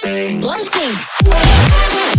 sing. One.